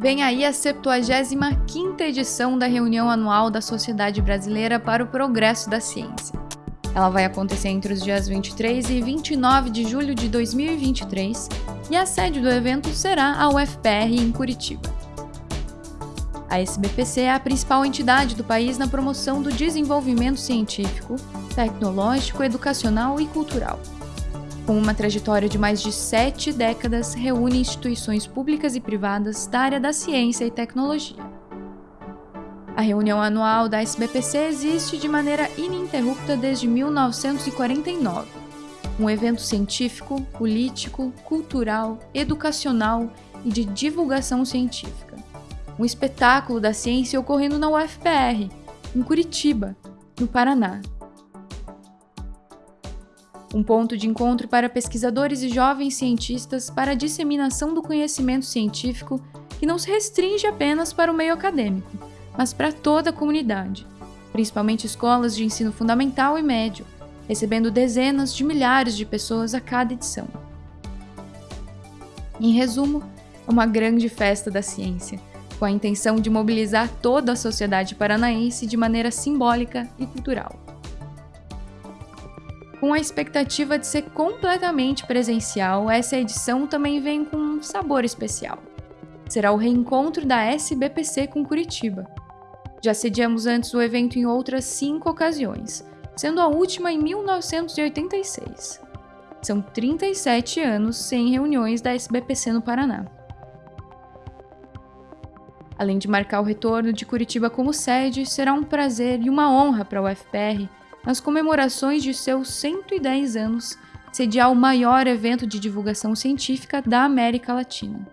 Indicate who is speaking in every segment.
Speaker 1: Vem aí a 75ª edição da reunião anual da Sociedade Brasileira para o Progresso da Ciência. Ela vai acontecer entre os dias 23 e 29 de julho de 2023 e a sede do evento será a UFPR em Curitiba. A SBPC é a principal entidade do país na promoção do desenvolvimento científico, tecnológico, educacional e cultural com uma trajetória de mais de sete décadas, reúne instituições públicas e privadas da área da ciência e tecnologia. A reunião anual da SBPC existe de maneira ininterrupta desde 1949. Um evento científico, político, cultural, educacional e de divulgação científica. Um espetáculo da ciência ocorrendo na UFPR, em Curitiba, no Paraná um ponto de encontro para pesquisadores e jovens cientistas para a disseminação do conhecimento científico que não se restringe apenas para o meio acadêmico, mas para toda a comunidade, principalmente escolas de ensino fundamental e médio, recebendo dezenas de milhares de pessoas a cada edição. Em resumo, é uma grande festa da ciência, com a intenção de mobilizar toda a sociedade paranaense de maneira simbólica e cultural com a expectativa de ser completamente presencial, essa edição também vem com um sabor especial. Será o reencontro da SBPC com Curitiba. Já sediamos antes o evento em outras cinco ocasiões, sendo a última em 1986. São 37 anos sem reuniões da SBPC no Paraná. Além de marcar o retorno de Curitiba como sede, será um prazer e uma honra para o UFPR nas comemorações de seus 110 anos, sediar o maior evento de divulgação científica da América Latina.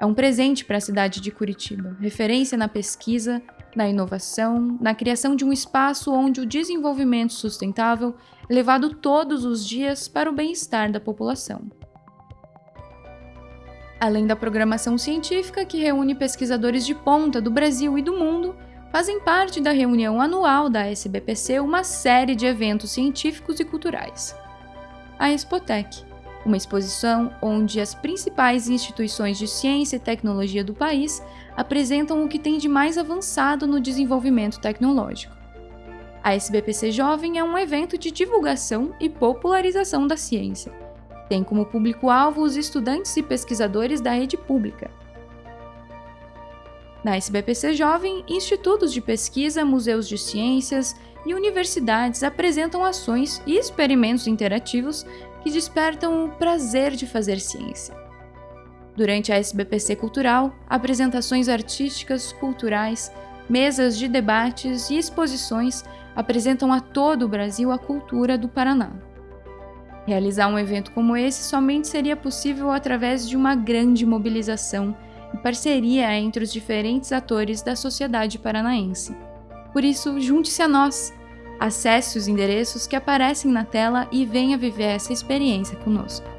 Speaker 1: É um presente para a cidade de Curitiba, referência na pesquisa, na inovação, na criação de um espaço onde o desenvolvimento sustentável é levado todos os dias para o bem-estar da população. Além da programação científica que reúne pesquisadores de ponta do Brasil e do mundo, fazem parte da reunião anual da SBPC uma série de eventos científicos e culturais. A Expotec, uma exposição onde as principais instituições de ciência e tecnologia do país apresentam o que tem de mais avançado no desenvolvimento tecnológico. A SBPC Jovem é um evento de divulgação e popularização da ciência. Tem como público-alvo os estudantes e pesquisadores da rede pública, na SBPC Jovem, institutos de pesquisa, museus de ciências e universidades apresentam ações e experimentos interativos que despertam o prazer de fazer ciência. Durante a SBPC Cultural, apresentações artísticas, culturais, mesas de debates e exposições apresentam a todo o Brasil a cultura do Paraná. Realizar um evento como esse somente seria possível através de uma grande mobilização e parceria entre os diferentes atores da sociedade paranaense. Por isso, junte-se a nós! Acesse os endereços que aparecem na tela e venha viver essa experiência conosco.